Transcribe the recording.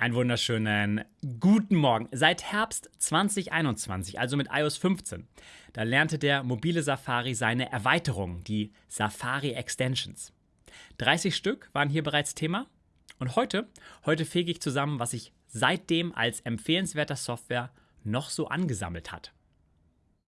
Einen wunderschönen guten Morgen. Seit Herbst 2021, also mit iOS 15, da lernte der mobile Safari seine Erweiterung, die Safari Extensions. 30 Stück waren hier bereits Thema und heute, heute fege ich zusammen, was sich seitdem als empfehlenswerter Software noch so angesammelt hat.